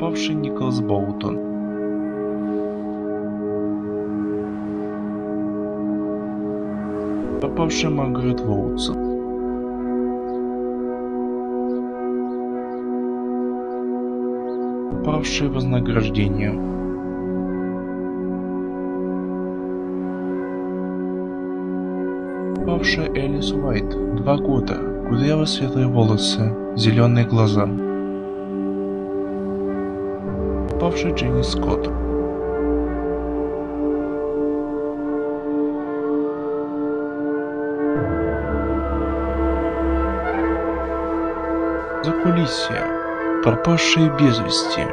Пропавший Николас Боутон. Пропавшая Маргарет Воутсон. Пропавшее вознаграждение. Пропавшая Элис Уайт. Два года. Кудрявые светлые волосы. Зеленые глаза. Пропавшая Дженни Скотт. Закулисье. Пропавшие без вести.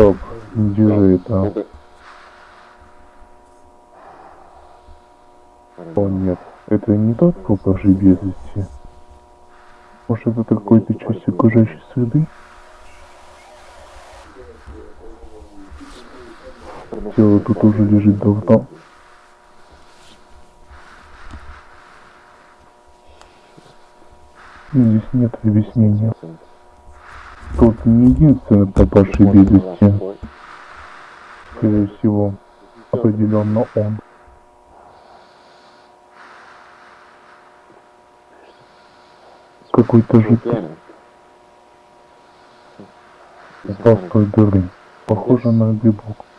Стоп, держи это. О нет, это не тот пропавший без вести. Может это какой-то часть окружающей среды? Тело тут уже лежит давно. Здесь нет объяснения. Тот не единственный пропавший без вести. Скорее всего, определенно он. Какой-то жидкость упал с той дыры. Похоже на грибок.